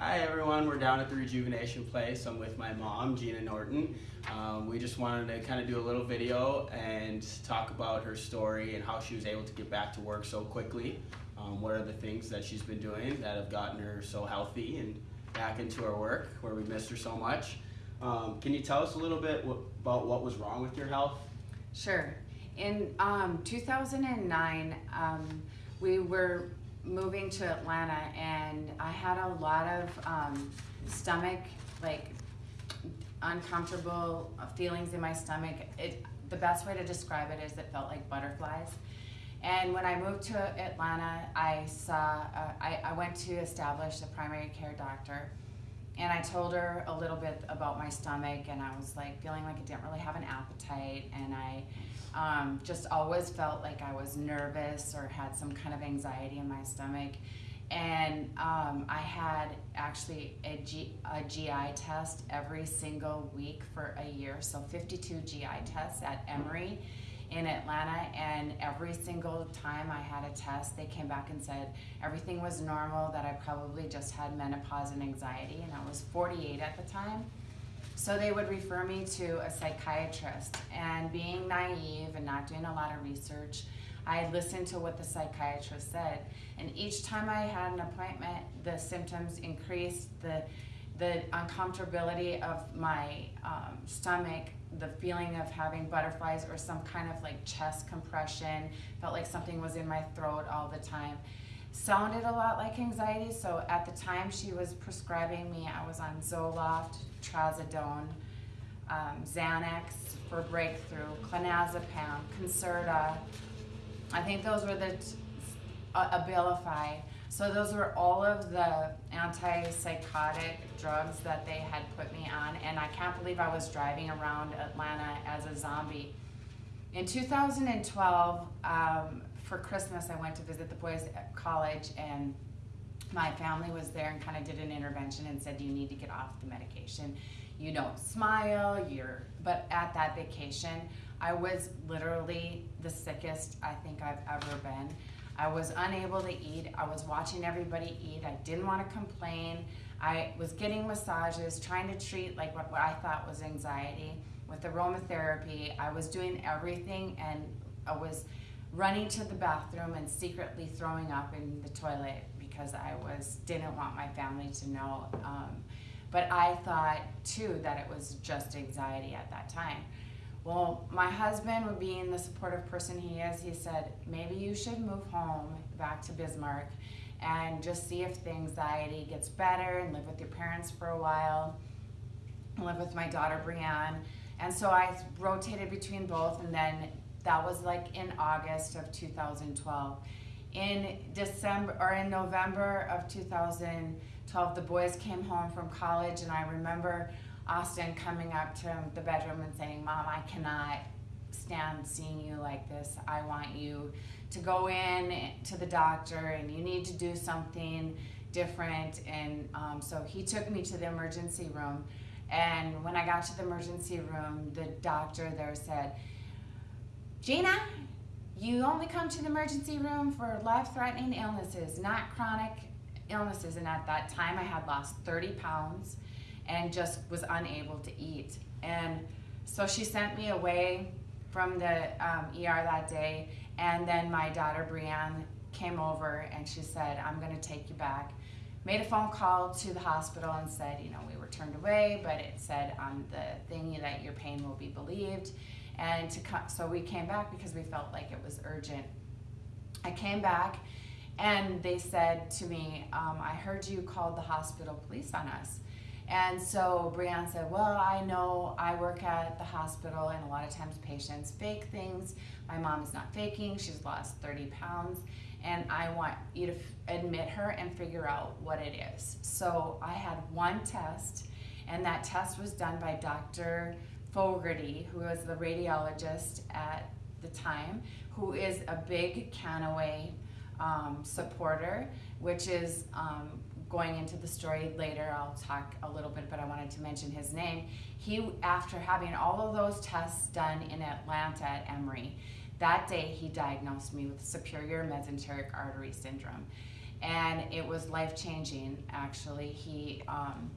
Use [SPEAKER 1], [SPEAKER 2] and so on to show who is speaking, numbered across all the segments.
[SPEAKER 1] Hi everyone, we're down at the Rejuvenation Place. I'm with my mom, Gina Norton. Um, we just wanted to kind of do a little video and talk about her story and how she was able to get back to work so quickly. Um, what are the things that she's been doing that have gotten her so healthy and back into her work where we missed her so much. Um, can you tell us a little bit about what was wrong with your health?
[SPEAKER 2] Sure. In um, 2009, um, we were moving to Atlanta and I had a lot of um, stomach, like uncomfortable feelings in my stomach. It, the best way to describe it is it felt like butterflies. And when I moved to Atlanta, I saw, uh, I, I went to establish a primary care doctor and I told her a little bit about my stomach and I was like feeling like I didn't really have an appetite. And I um, just always felt like I was nervous or had some kind of anxiety in my stomach. And um, I had actually a, G, a GI test every single week for a year, so 52 GI tests at Emory in Atlanta and every single time I had a test they came back and said everything was normal that I probably just had menopause and anxiety and I was 48 at the time. So they would refer me to a psychiatrist. And being naive and not doing a lot of research I listened to what the psychiatrist said. And each time I had an appointment the symptoms increased the the uncomfortability of my um, stomach the feeling of having butterflies or some kind of like chest compression, felt like something was in my throat all the time. Sounded a lot like anxiety, so at the time she was prescribing me, I was on Zoloft, Trazodone, um, Xanax for breakthrough, clonazepam, Concerta. I think those were the, uh, Abilify. So those were all of the antipsychotic drugs that they had put me on and I can't believe I was driving around Atlanta as a zombie. In 2012, um, for Christmas, I went to visit the boys at college and my family was there and kind of did an intervention and said, you need to get off the medication. You don't smile, you're, but at that vacation, I was literally the sickest I think I've ever been. I was unable to eat. I was watching everybody eat. I didn't want to complain. I was getting massages, trying to treat like what, what I thought was anxiety with aromatherapy. I was doing everything and I was running to the bathroom and secretly throwing up in the toilet because I was didn't want my family to know. Um, but I thought too that it was just anxiety at that time. Well, my husband, being the supportive person he is, he said, maybe you should move home back to Bismarck and just see if the anxiety gets better and live with your parents for a while, live with my daughter Brianne. And so I rotated between both and then that was like in August of 2012. In December or in November of 2012, the boys came home from college and I remember Austin coming up to the bedroom and saying, Mom, I cannot stand seeing you like this. I want you to go in to the doctor and you need to do something different. And um, so he took me to the emergency room. And when I got to the emergency room, the doctor there said, Gina, you only come to the emergency room for life-threatening illnesses, not chronic illnesses. And at that time, I had lost 30 pounds and just was unable to eat. And so she sent me away from the um, ER that day, and then my daughter Brianne came over and she said, I'm gonna take you back. Made a phone call to the hospital and said, you know, we were turned away, but it said on the thing that your pain will be believed. And to come, so we came back because we felt like it was urgent. I came back and they said to me, um, I heard you called the hospital police on us. And so Brianne said, well, I know I work at the hospital and a lot of times patients fake things. My mom is not faking, she's lost 30 pounds. And I want you to admit her and figure out what it is. So I had one test and that test was done by Dr. Fogarty, who was the radiologist at the time, who is a big Kannaway um, supporter, which is um, going into the story later, I'll talk a little bit, but I wanted to mention his name. He, after having all of those tests done in Atlanta at Emory, that day he diagnosed me with superior mesenteric artery syndrome. and it was life changing. Actually, he. Um,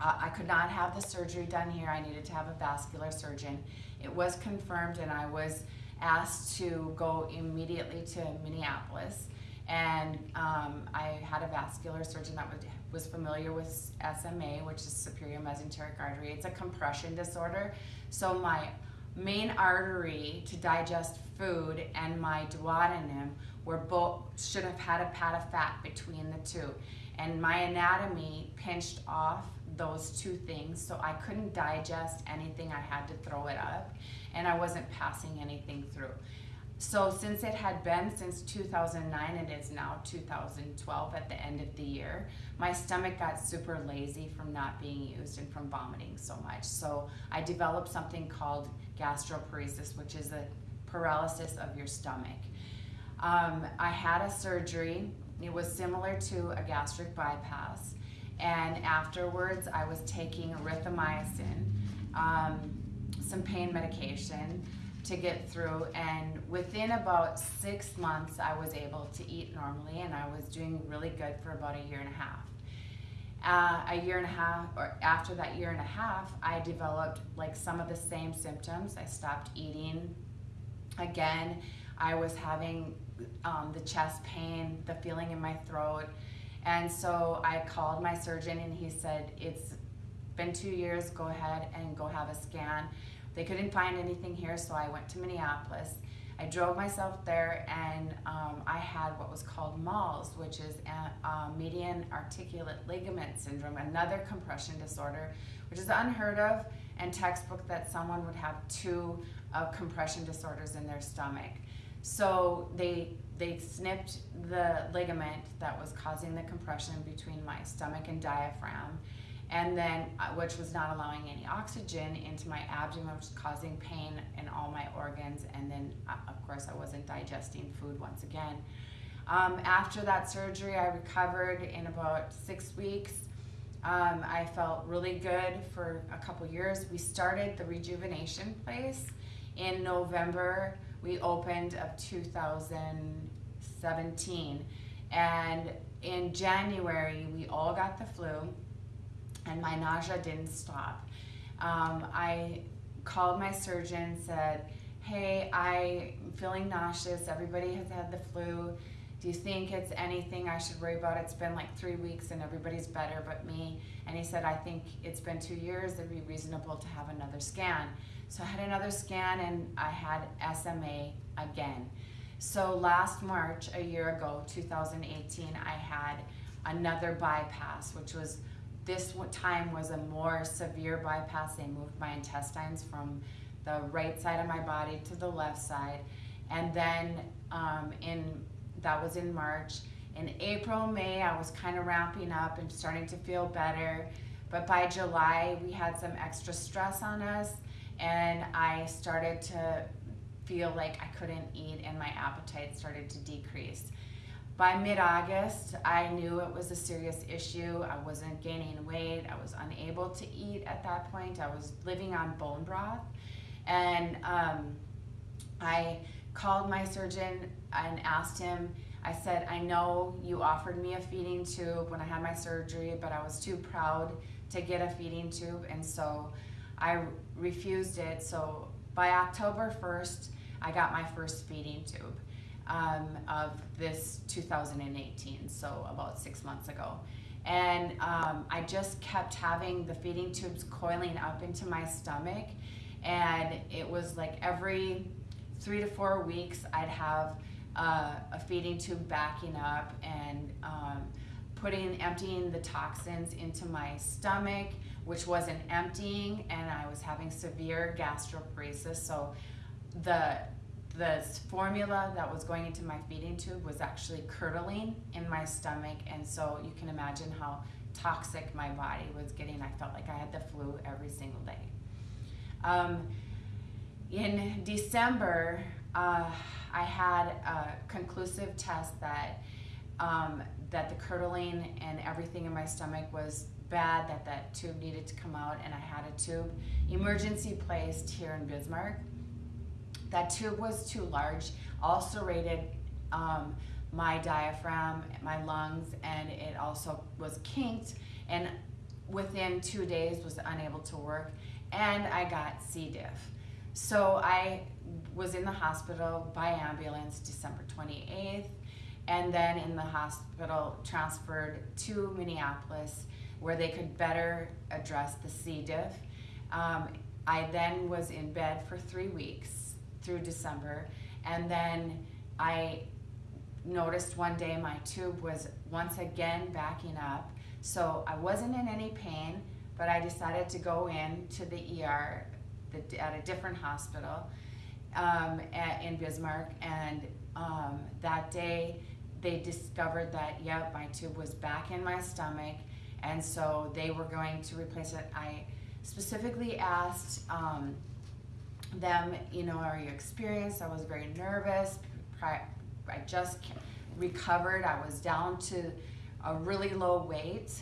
[SPEAKER 2] I could not have the surgery done here. I needed to have a vascular surgeon. It was confirmed, and I was asked to go immediately to Minneapolis. And um, I had a vascular surgeon that was, was familiar with SMA, which is superior mesenteric artery. It's a compression disorder. So my main artery to digest food and my duodenum were both should have had a pad of fat between the two. And my anatomy pinched off those two things, so I couldn't digest anything. I had to throw it up, and I wasn't passing anything through. So since it had been since 2009, it is now 2012 at the end of the year, my stomach got super lazy from not being used and from vomiting so much. So I developed something called gastroparesis, which is a paralysis of your stomach. Um, I had a surgery. It was similar to a gastric bypass. And afterwards, I was taking erythromycin, um, some pain medication, to get through and within about six months i was able to eat normally and i was doing really good for about a year and a half. Uh, a year and a half or after that year and a half i developed like some of the same symptoms. I stopped eating again. I was having um, the chest pain the feeling in my throat. And so i called my surgeon and he said it's been two years. Go ahead and go have a scan they couldn't find anything here, so I went to Minneapolis. I drove myself there and um, I had what was called MALS, which is a, median arcuate ligament syndrome, another compression disorder, which is unheard of and textbook that someone would have two uh, compression disorders in their stomach. So they they snipped the ligament that was causing the compression between my stomach and diaphragm and then uh, which was not allowing any oxygen into my abdomen which was causing pain in all my organs. And then uh, of course i wasn't digesting food once again. Um, after that surgery i recovered in about six weeks. Um, i felt really good for a couple years. We started the rejuvenation place in november. We opened of 2017 and in january we all got the flu and my nausea didn't stop. Um, I called my surgeon, said, hey, I'm feeling nauseous. Everybody has had the flu. Do you think it's anything I should worry about? It's been like three weeks and everybody's better but me. And he said, I think it's been two years. It'd be reasonable to have another scan. So I had another scan and I had SMA again. So last March, a year ago, 2018, I had another bypass, which was this time was a more severe bypass. They moved my intestines from the right side of my body to the left side. And then um, in that was in March. In April, May, I was kind of ramping up and starting to feel better. But by July, we had some extra stress on us, and I started to feel like I couldn't eat, and my appetite started to decrease. By mid-August, I knew it was a serious issue. I wasn't gaining weight. I was unable to eat at that point. I was living on bone broth. And um, I called my surgeon and asked him, I said, I know you offered me a feeding tube when I had my surgery, but I was too proud to get a feeding tube, and so I refused it. So by October 1st, I got my first feeding tube um, of this 2018, so about six months ago. And um, I just kept having the feeding tubes coiling up into my stomach. And it was like every three to four weeks, I'd have uh, a feeding tube backing up and um, putting, emptying the toxins into my stomach, which wasn't emptying, and I was having severe gastroparesis. So the the formula that was going into my feeding tube was actually curdling in my stomach and so you can imagine how toxic my body was getting. I felt like i had the flu every single day. Um, in december uh, i had a conclusive test that um, that the curdling and everything in my stomach was bad that that tube needed to come out and i had a tube emergency placed here in bismarck that tube was too large, also um, my diaphragm, my lungs, and it also was kinked. And within two days, was unable to work, and I got C. diff. So I was in the hospital by ambulance December 28th, and then in the hospital transferred to Minneapolis where they could better address the C. diff. Um, I then was in bed for three weeks through December, and then I noticed one day my tube was once again backing up. So I wasn't in any pain, but I decided to go in to the ER the, at a different hospital um, at, in Bismarck, and um, that day they discovered that yep, my tube was back in my stomach, and so they were going to replace it. I specifically asked um, them, you know, are you experienced? I was very nervous. I just recovered. I was down to a really low weight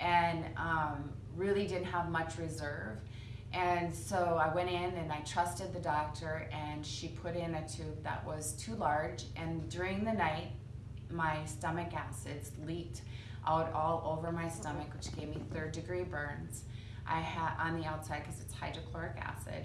[SPEAKER 2] and um, really didn't have much reserve. And so I went in and I trusted the doctor, and she put in a tube that was too large. And during the night, my stomach acids leaked out all over my stomach, which gave me third degree burns. I had on the outside because it's hydrochloric acid.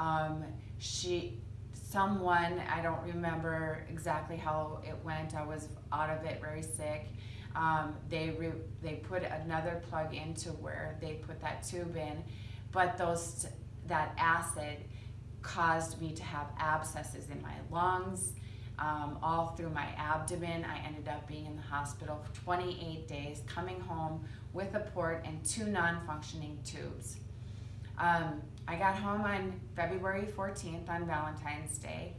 [SPEAKER 2] Um, she, someone, I don't remember exactly how it went. I was out of it very sick. Um, they re, they put another plug into where they put that tube in, but those that acid caused me to have abscesses in my lungs, um, all through my abdomen. I ended up being in the hospital for 28 days, coming home with a port and two non-functioning tubes. Um, I got home on February 14th on Valentine's Day,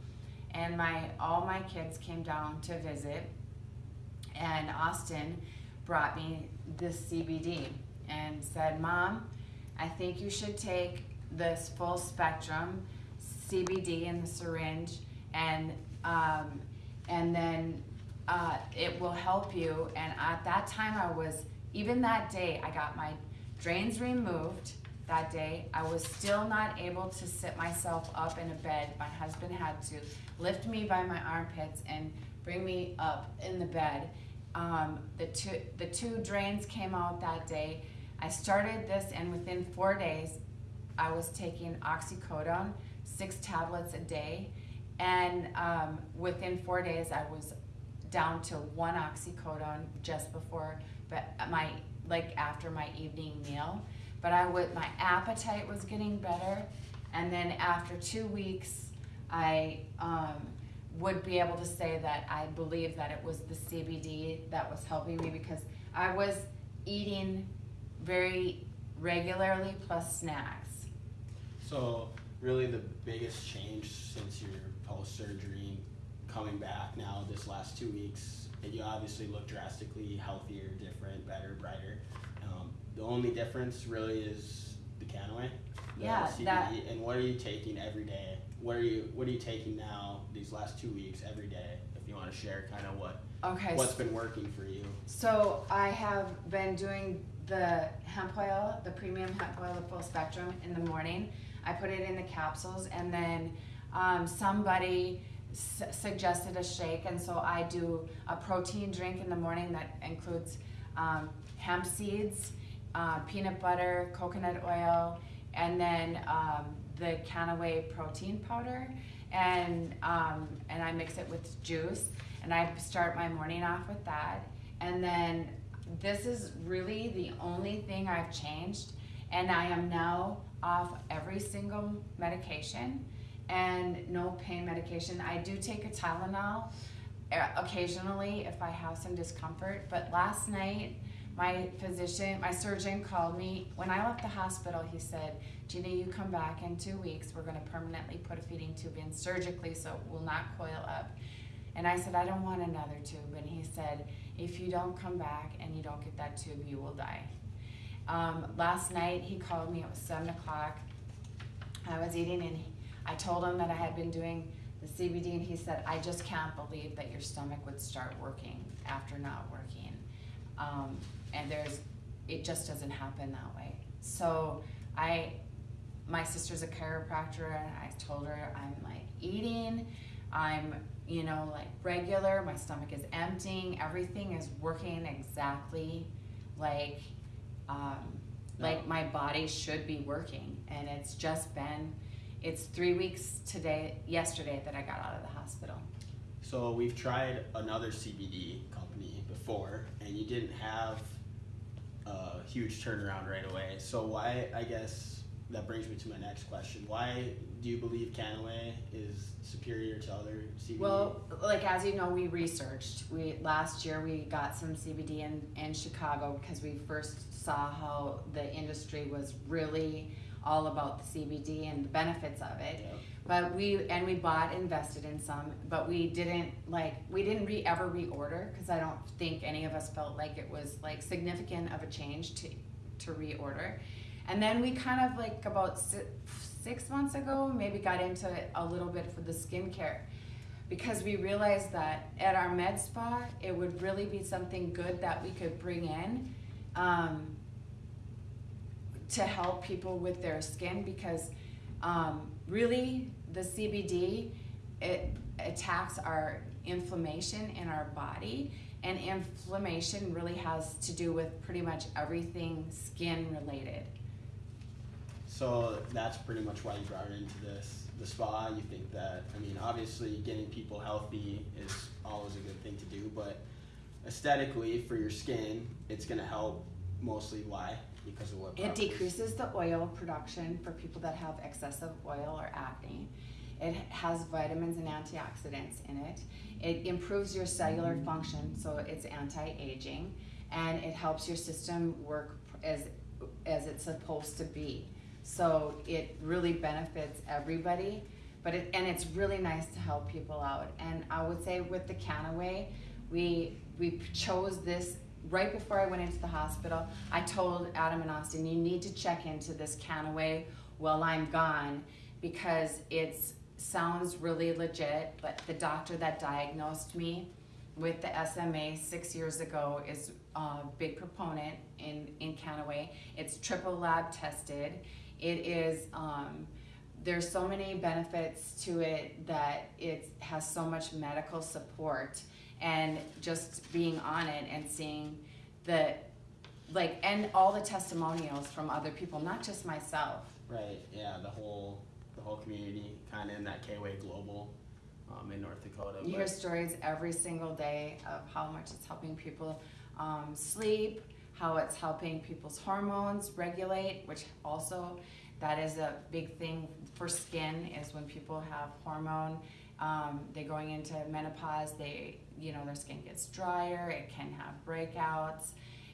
[SPEAKER 2] and my all my kids came down to visit, and Austin brought me this CBD and said, "Mom, I think you should take this full spectrum CBD in the syringe and um, and then uh, it will help you. And at that time, I was even that day, I got my drains removed. That day, I was still not able to sit myself up in a bed. My husband had to lift me by my armpits and bring me up in the bed. Um, the two the two drains came out that day. I started this, and within four days, I was taking oxycodone, six tablets a day and um, within four days, I was down to one oxycodone just before, but my like after my evening meal. But I would my appetite was getting better, and then after two weeks, I um, would be able to say that I believe that it was the CBD that was helping me because I was eating very regularly plus snacks.
[SPEAKER 1] So really the biggest change since your post surgery coming back now this last two weeks, you obviously look drastically healthier, different, better, brighter. The only difference really is the Kannaway, the
[SPEAKER 2] Yeah,
[SPEAKER 1] CBD,
[SPEAKER 2] that-
[SPEAKER 1] and what are you taking every day? What are you What are you taking now these last two weeks every day? If you want to share kind of what
[SPEAKER 2] Okay.
[SPEAKER 1] what's been working for you.
[SPEAKER 2] So I have been doing the hemp oil, the premium hemp oil, the full spectrum in the morning. I put it in the capsules, and then um, somebody s- suggested a shake, and so I do a protein drink in the morning that includes um, hemp seeds, uh, peanut butter, coconut oil, and then um, the Kannaway protein powder, and um, and I mix it with juice, and I start my morning off with that, and then this is really the only thing I've changed, and I am now off every single medication and no pain medication. I do take a Tylenol uh, occasionally if I have some discomfort, but last night my physician, my surgeon called me. When I left the hospital, he said, Gina, you come back in two weeks. We're going to permanently put a feeding tube in surgically so it will not coil up. And I said, I don't want another tube. And he said, if you don't come back and you don't get that tube, you will die. Um, last night he called me, it was seven o'clock. I was eating and I told him that I had been doing the CBD and he said, I just can't believe that your stomach would start working after not working. Um, and there's, it just doesn't happen that way. So I, my sister's a chiropractor and I told her I'm like eating, I'm you know, like regular. My stomach is emptying. Everything is working exactly like, um, like my body should be working. And it's just been, it's three weeks today, yesterday that I got out of the hospital.
[SPEAKER 1] So we've tried another CBD company before, and you didn't have a huge turnaround right away. So why? I guess that brings me to my next question. Why do you believe Kannaway is superior to other CBD?
[SPEAKER 2] Well, like as you know, we researched. We last year we got some CBD in in Chicago because we first saw how the industry was really all about the CBD and the benefits of it.
[SPEAKER 1] Yeah.
[SPEAKER 2] But we and we bought, invested in some, but we didn't like we didn't re, ever reorder because I don't think any of us felt like it was like significant of a change to to reorder. And then we kind of like about six, six months ago maybe got into it a little bit for the skincare because we realized that at our med spa it would really be something good that we could bring in um, to help people with their skin because um, really the CBD it attacks our inflammation in our body and inflammation really has to do with pretty much everything skin related.
[SPEAKER 1] So that's pretty much why you brought it into this the spa. You think that I mean, obviously, getting people healthy is always a good thing to do, but aesthetically for your skin, it's gonna help. Mostly why? Because of what?
[SPEAKER 2] It
[SPEAKER 1] properties?
[SPEAKER 2] decreases the oil production for people that have excessive oil or acne. It has vitamins and antioxidants in it. It improves your cellular mm-hmm. function, so it's anti-aging, and it helps your system work as as it's supposed to be. So it really benefits everybody, but it and it's really nice to help people out. And I would say with the Kannaway, we we chose this right before I went into the hospital. I told Adam and Austin, you need to check into this Kannaway while I'm gone because it sounds really legit. But the doctor that diagnosed me with the SMA six years ago is a big proponent in in Kannaway. It's triple lab tested. It is. Um, there's so many benefits to it that it has so much medical support and just being on it and seeing the like and all the testimonials from other people not just myself
[SPEAKER 1] Right. Yeah. The whole the whole community kind of in that K-Way Global um, in North Dakota.
[SPEAKER 2] you hear stories every single day of how much it's helping people um, sleep how it's helping people's hormones regulate which also that is a big thing for skin is when people have hormone um, they're going into menopause they you know their skin gets drier it can have breakouts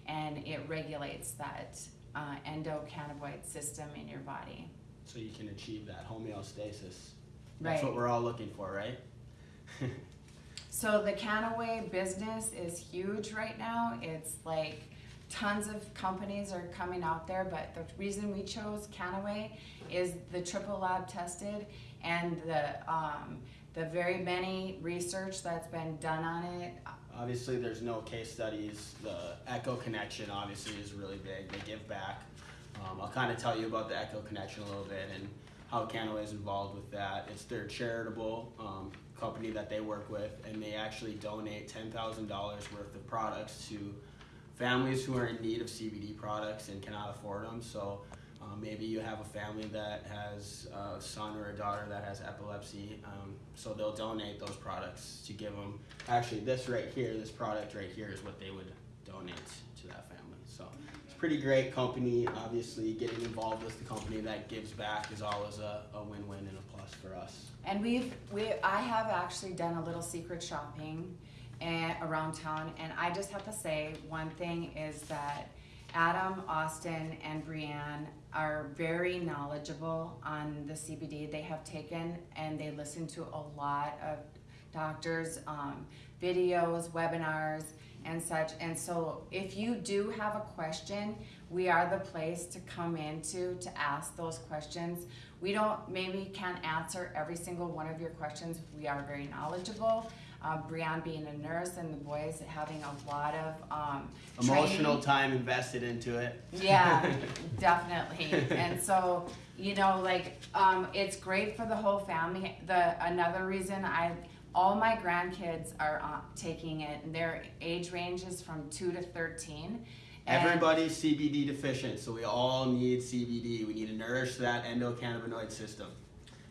[SPEAKER 2] and it regulates that uh, endocannabinoid system in your body
[SPEAKER 1] so you can achieve that homeostasis.
[SPEAKER 2] Right.
[SPEAKER 1] That's what we're all looking for, right?
[SPEAKER 2] So the Kannaway business is huge right now. It's like tons of companies are coming out there, but the reason we chose Kannaway is the triple lab tested and the um, the very many research that's been done on it.
[SPEAKER 1] Obviously, there's no case studies. The Echo Connection obviously is really big. They give back. Um, I'll kind of tell you about the Echo Connection a little bit and how Kannaway is involved with that. It's their charitable um, company that they work with, and they actually donate ten thousand dollars worth of products to families who are in need of CBD products and cannot afford them. So. Um, maybe you have a family that has a son or a daughter that has epilepsy, um, so they'll donate those products to give them. Actually, this right here, this product right here is what they would donate to that family. So it's pretty great company. Obviously, getting involved with the company that gives back is always a, a win-win and a plus for us.
[SPEAKER 2] And we've we I have actually done a little secret shopping and, around town, and I just have to say one thing is that Adam, Austin, and Brianne are very knowledgeable on the CBD. They have taken and they listen to a lot of doctors' um, videos, webinars, and such. And so, if you do have a question, we are the place to come into to ask those questions. We don't maybe can't answer every single one of your questions. We are very knowledgeable. Uh, Brianne being a nurse and the boys having a lot of um,
[SPEAKER 1] Emotional
[SPEAKER 2] training.
[SPEAKER 1] time invested into it.
[SPEAKER 2] Yeah, definitely. And so, you know, like um, it's great for the whole family. The another reason I all my grandkids are uh, taking it, and their age ranges from two to thirteen.
[SPEAKER 1] Everybody's CBD deficient, so we all need CBD. We need to nourish that endocannabinoid system.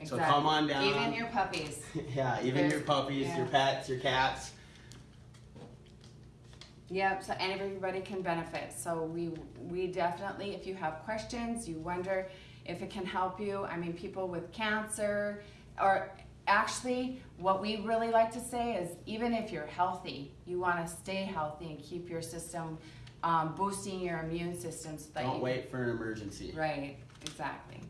[SPEAKER 1] So
[SPEAKER 2] Exactly.
[SPEAKER 1] come on down.
[SPEAKER 2] Even your puppies.
[SPEAKER 1] yeah, even
[SPEAKER 2] There's-
[SPEAKER 1] your puppies, your pets, your cats.
[SPEAKER 2] Yep, so everybody can benefit. So we we definitely, if you have questions, you wonder if it can help you. I mean, people with cancer, or actually, what we really like to say is, even if you're healthy, you want to stay healthy and keep your system um, boosting your immune system. So that
[SPEAKER 1] Don't
[SPEAKER 2] you,
[SPEAKER 1] wait for an emergency.
[SPEAKER 2] Right, exactly.